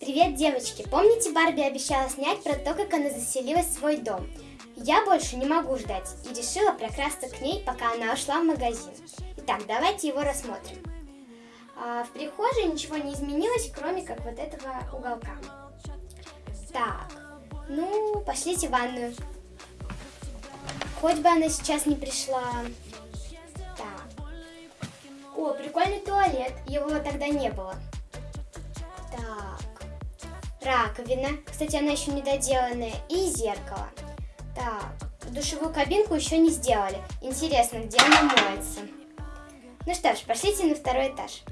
Привет, девочки! Помните, Барби обещала снять про то, как она заселилась в свой дом? Я больше не могу ждать и решила прокрасться к ней, пока она ушла в магазин. Итак, давайте его рассмотрим. А, в прихожей ничего не изменилось, кроме как вот этого уголка. Так, ну, пошлите в ванную. Хоть бы она сейчас не пришла. Так. О, прикольный туалет. Его тогда не было. Раковина. Кстати, она еще не доделанная. И зеркало. Так. Душевую кабинку еще не сделали. Интересно, где она моется. Ну что ж, пошлите на второй этаж.